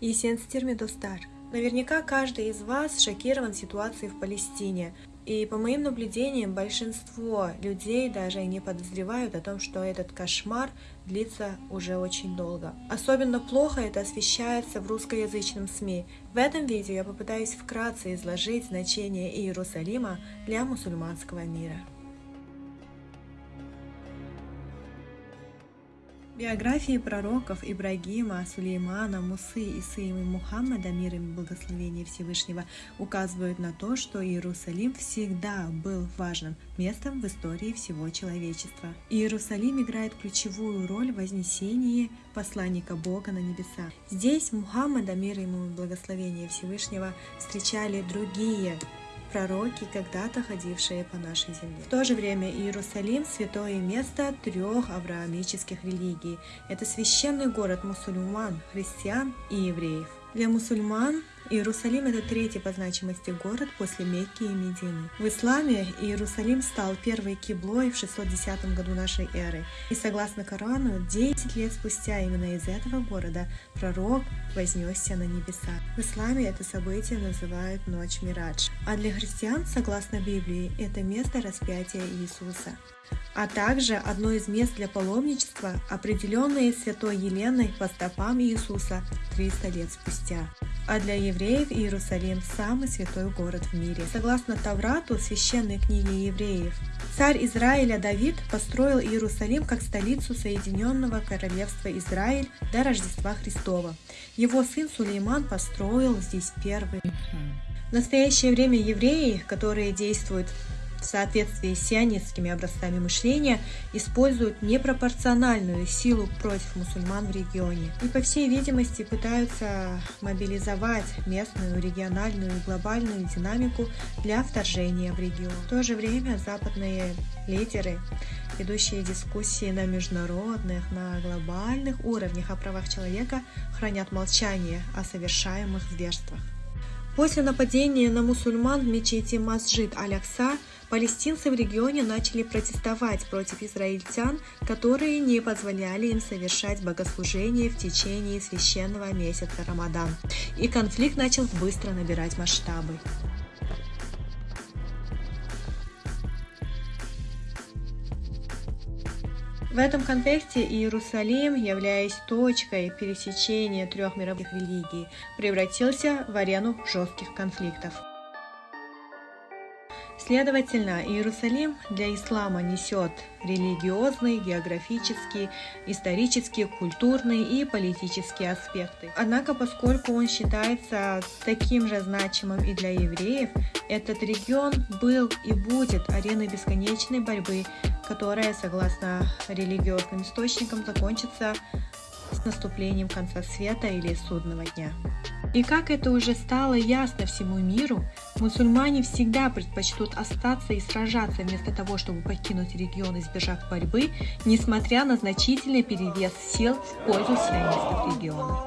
и Сенстирми Достар. Наверняка каждый из вас шокирован ситуацией в Палестине. И по моим наблюдениям, большинство людей даже не подозревают о том, что этот кошмар длится уже очень долго. Особенно плохо это освещается в русскоязычном СМИ. В этом видео я попытаюсь вкратце изложить значение Иерусалима для мусульманского мира. Биографии пророков Ибрагима, Сулеймана, Мусы, Исы и Мухаммада, мир им благословения Всевышнего, указывают на то, что Иерусалим всегда был важным местом в истории всего человечества. Иерусалим играет ключевую роль в вознесении посланника Бога на небеса. Здесь Мухаммада, мир ему и благословения Всевышнего, встречали другие пророки, когда-то ходившие по нашей земле. В то же время Иерусалим – святое место трех авраамических религий. Это священный город мусульман, христиан и евреев. Для мусульман Иерусалим – это третий по значимости город после Мекки и Медины. В исламе Иерусалим стал первой киблой в 610 году нашей эры. И согласно Корану, 10 лет спустя именно из этого города пророк вознесся на небеса. В исламе это событие называют Ночь Мирадж. А для христиан, согласно Библии, это место распятия Иисуса а также одно из мест для паломничества, определенное святой Еленой по стопам Иисуса 300 лет спустя а для евреев Иерусалим – самый святой город в мире. Согласно Таврату, священной книге евреев, царь Израиля Давид построил Иерусалим как столицу Соединенного Королевства Израиль до Рождества Христова. Его сын Сулейман построил здесь первый. В настоящее время евреи, которые действуют в соответствии с сионистскими образцами мышления, используют непропорциональную силу против мусульман в регионе и, по всей видимости, пытаются мобилизовать местную, региональную и глобальную динамику для вторжения в регион. В то же время западные лидеры, ведущие дискуссии на международных, на глобальных уровнях о правах человека, хранят молчание о совершаемых зверствах. После нападения на мусульман в мечети Масджид Алякса Палестинцы в регионе начали протестовать против израильтян, которые не позволяли им совершать богослужение в течение священного месяца Рамадан, и конфликт начал быстро набирать масштабы. В этом контексте Иерусалим, являясь точкой пересечения трех мировых религий, превратился в арену жестких конфликтов. Следовательно, Иерусалим для ислама несет религиозные, географические, исторические, культурные и политические аспекты. Однако, поскольку он считается таким же значимым и для евреев, этот регион был и будет ареной бесконечной борьбы, которая, согласно религиозным источникам, закончится с наступлением конца света или судного дня. И как это уже стало ясно всему миру, мусульмане всегда предпочтут остаться и сражаться вместо того, чтобы покинуть регион, избежав борьбы, несмотря на значительный перевес сил в пользу сионистов региона.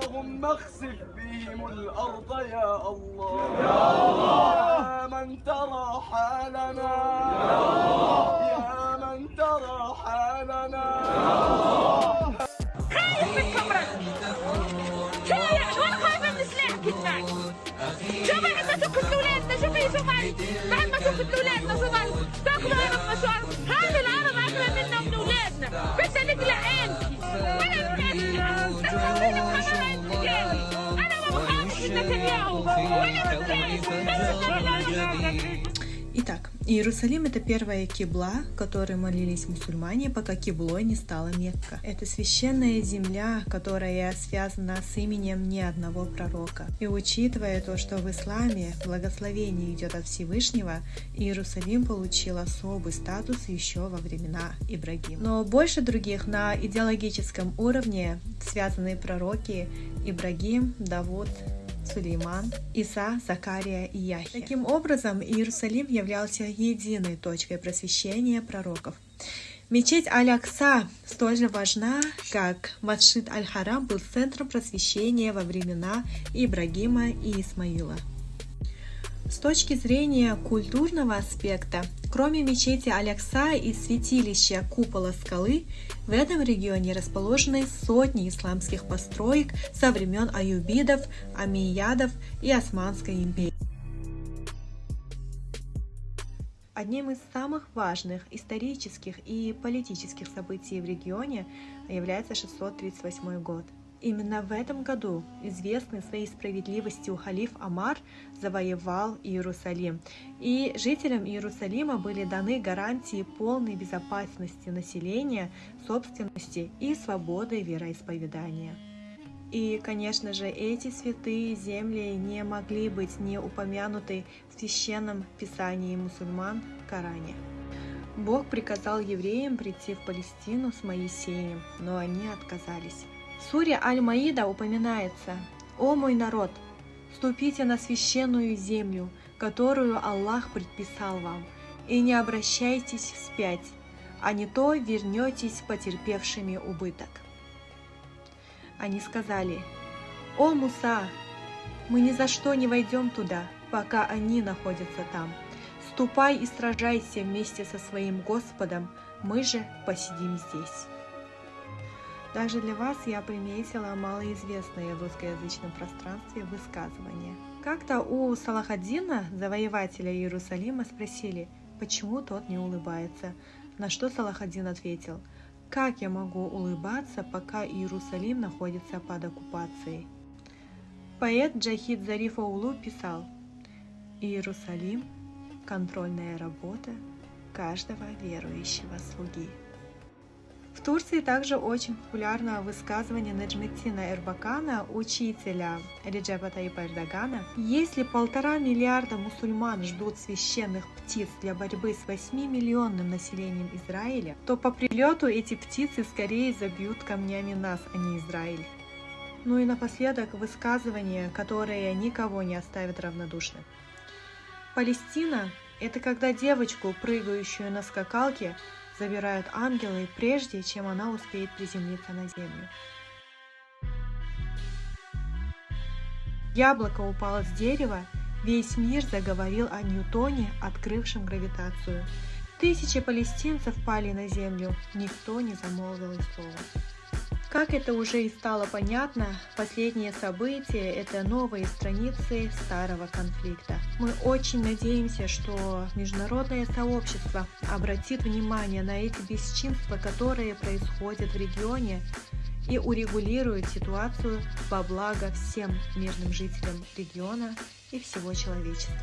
بعد ما شفت اولادنا صغار تاكلوا عرب مشوار هذا العرب اكبر منا ومن اولادنا بدنا نقلع عينتي ولا نسوي لك انا ما بخافش من نتنياهو ولا من Итак, Иерусалим – это первая кибла, которой молились мусульмане, пока киблой не стала Мекка. Это священная земля, которая связана с именем ни одного пророка. И учитывая то, что в исламе благословение идет от Всевышнего, Иерусалим получил особый статус еще во времена Ибрагима. Но больше других на идеологическом уровне связанные пророки Ибрагим, Давуд, Сулейман, Иса, Закария и Яхия. Таким образом, Иерусалим являлся единой точкой просвещения пророков. Мечеть Аль-Акса столь же важна, как Масшид Аль-Харам был центром просвещения во времена Ибрагима и Исмаила. С точки зрения культурного аспекта, кроме мечети Алякса и святилища Купола Скалы, в этом регионе расположены сотни исламских построек со времен аюбидов, амиядов и Османской империи. Одним из самых важных исторических и политических событий в регионе является 638 год – Именно в этом году известный своей справедливостью халиф Амар завоевал Иерусалим, и жителям Иерусалима были даны гарантии полной безопасности населения, собственности и свободы вероисповедания. И, конечно же, эти святые земли не могли быть не упомянуты в священном писании мусульман Коране. Бог приказал евреям прийти в Палестину с Моисеем, но они отказались. Суре Аль-Маида упоминается «О мой народ, ступите на священную землю, которую Аллах предписал вам, и не обращайтесь вспять, а не то вернетесь потерпевшими убыток». Они сказали, «О Муса, мы ни за что не войдем туда, пока они находятся там. Ступай и сражайся вместе со своим Господом, мы же посидим здесь». Также для вас я приметила малоизвестное в русскоязычном пространстве высказывание. Как-то у Салахаддина, завоевателя Иерусалима, спросили, почему тот не улыбается, на что Салахаддин ответил, как я могу улыбаться, пока Иерусалим находится под оккупацией? Поэт Джахид Зарифа Улу писал, Иерусалим – контрольная работа каждого верующего слуги. В Турции также очень популярно высказывание Наджметина Эрбакана, учителя Реджепа Таипа Эрдогана. Если полтора миллиарда мусульман ждут священных птиц для борьбы с 8-миллионным населением Израиля, то по прилету эти птицы скорее забьют камнями нас, а не Израиль. Ну и напоследок высказывание, которое никого не оставит равнодушным. Палестина – это когда девочку, прыгающую на скакалке, забирают ангелы, прежде чем она успеет приземлиться на землю. Яблоко упало с дерева, весь мир заговорил о Ньютоне, открывшем гравитацию. Тысячи палестинцев пали на землю, никто не замолвил слова. Как это уже и стало понятно, последние события – это новые страницы старого конфликта. Мы очень надеемся, что международное сообщество обратит внимание на эти бесчинства, которые происходят в регионе, и урегулирует ситуацию во благо всем мирным жителям региона и всего человечества.